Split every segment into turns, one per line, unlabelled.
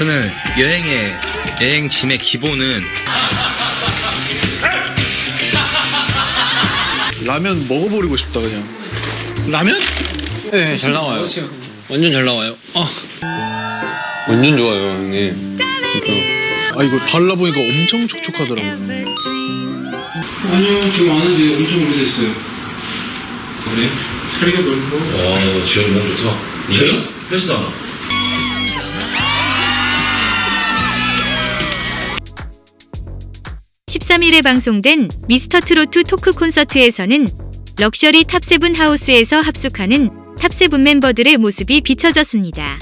저는 여행의 여행 짐의 기본은
라면 먹어버리고 싶다 그냥 라면?
네, 네잘 나와요 완전 잘 나와요 어. 완전 좋아요 형님
아 이거 발라보니까 엄청 촉촉하더라고요
아니요 지금 안 하는데 엄청 오래됐어요 그래?
살이 넓고
와 지금 너무 좋다 헬스? 헬스
안 13일에 방송된 미스터트롯 토크 콘서트에서는 럭셔리 탑세븐 하우스에서 합숙하는 탑세븐 멤버들의 모습이 비춰졌습니다.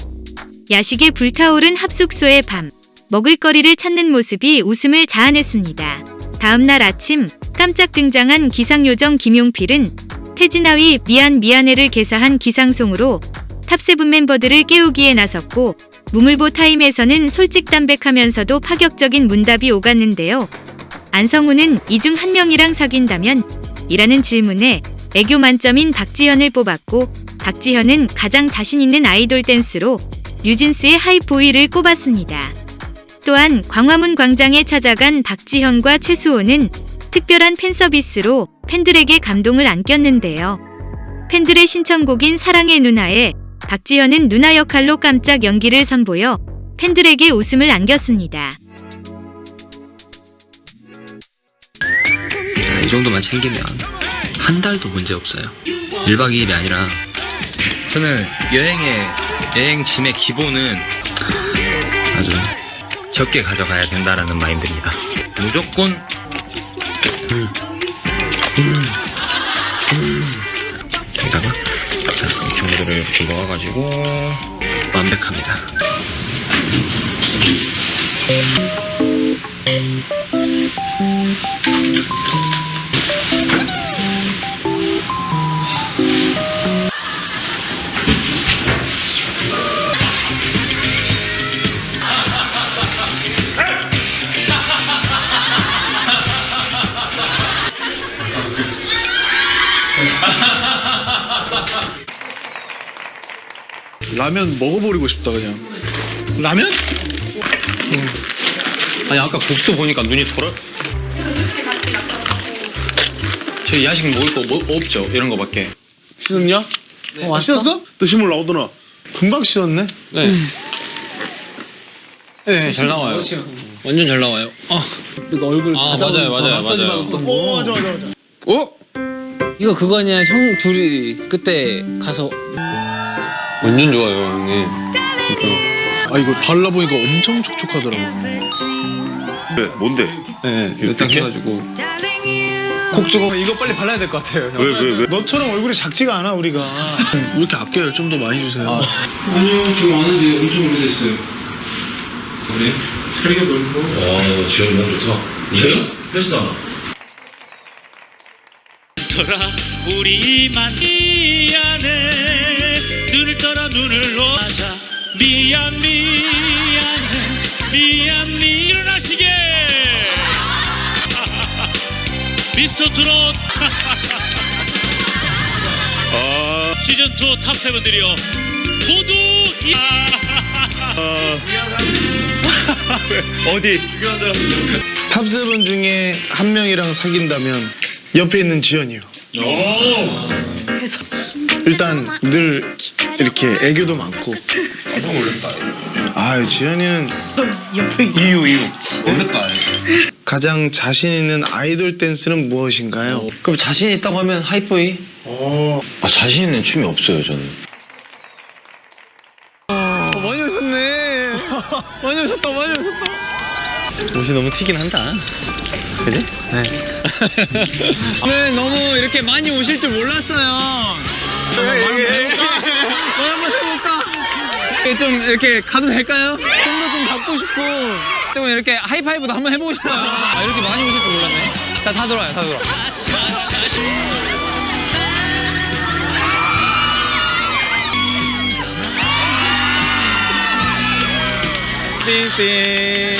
야식에 불타오른 합숙소의 밤, 먹을거리를 찾는 모습이 웃음을 자아냈습니다. 다음날 아침 깜짝 등장한 기상요정 김용필은 태진아의 미안 미안해를 개사한 기상송으로 탑세븐 멤버들을 깨우기에 나섰고 무물보 타임에서는 솔직담백하면서도 파격적인 문답이 오갔는데요. 안성훈은 이 중 한 명이랑 사귄다면? 이라는 질문에 애교 만점인 박지현을 뽑았고 박지현은 가장 자신 있는 아이돌 댄스로 뉴진스의 Hype Boy를 꼽았습니다. 또한 광화문 광장에 찾아간 박지현과 최수호는 특별한 팬 서비스로 팬들에게 감동을 안겼는데요. 팬들의 신청곡인 사랑의 누나에 박지현은 누나 역할로 깜짝 연기를 선보여 팬들에게 웃음을 안겼습니다.
이 정도만 챙기면 한 달도 문제 없어요 1박 2일이 아니라 저는 여행의 여행 짐의 기본은 아주 적게 가져가야 된다라는 마인드입니다 무조건 여기다가 자, 이 친구들을 이렇게 넣어가지고 완벽합니다
라면 먹어버리고 싶다 그냥 라면?
아니, 아까 국수 보니까 눈이 돌아. 저희 야식 먹을 거 뭐, 없죠? 이런 거밖에.
씻었냐? 어, 씻었어? 또 실물 나오더나 금방 씻었네
네. 네, 잘 나와요. 완전 잘 나와요. 아,
그 얼굴
아 맞아요, 맞아요,
마사지
맞아요.
받았던
오
거.
맞아 맞아 맞아 어?
이거 그거 아니야 형 둘이 그때 가서
완전 좋아요, 형님.
아 이거 발라보니까 엄청 촉촉하더라고요
왜? 뭔데?
네, 일단
이렇게?
해가지고 콕 찍어. 이거 빨리 발라야 될 것 같아요. 형.
왜, 왜, 왜?
너처럼 얼굴이 작지가 않아 우리가 왜 이렇게 아껴요 좀 더 많이 주세요
아니요, 지금 안 한지 엄청 오래됐어요. 그래?
소리가 넓고
와, 지현이 너무 좋다. 헬스, 헬스 하나.
떠라 우리만 미안해 눈을 떠라 눈을 놓아자. 미안 미안해. 미안 미. 일어나시게. 미스터 트롯. 시즌2 탑세븐들이여 모두 이
탑세븐 중에 한 명이랑 사귄다면 옆에 있는 지연이요 일단 늘 이렇게 애교도 많고. 깜짝 놀랐다. 아 지연이는 이유 이유. 놀랐다. 가장 자신 있는 아이돌 댄스는 무엇인가요?
그럼 자신 있다고 하면 하이보이?
아, 자신 있는 춤이 없어요, 저는.
많이 오셨네. 많이 오셨다 많이 오셨다.
옷이 너무 튀긴 한다. 그지?
오늘 너무 이렇게 많이 오실 줄 몰랐어요 뭐 한번 해볼까? 이렇게 좀 이렇게 가도 될까요? 손도 좀 잡고 싶고 좀 이렇게 하이파이브도 한번 해보고 싶어요 아, 이렇게 많이 오실 줄 몰랐네 자, 다 들어와요 다 들어와 띵띵